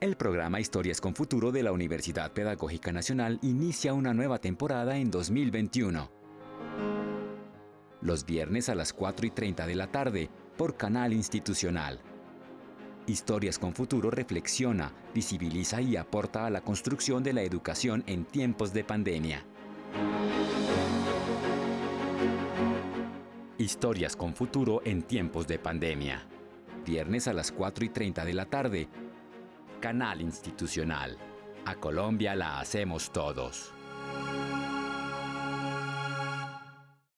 El programa Historias con Futuro de la Universidad Pedagógica Nacional inicia una nueva temporada en 2021. Los viernes a las 4 y 30 de la tarde por Canal Institucional. Historias con Futuro reflexiona, visibiliza y aporta a la construcción de la educación en tiempos de pandemia. Historias con Futuro en tiempos de pandemia. Viernes a las 4 y 30 de la tarde Canal Institucional. A Colombia la hacemos todos.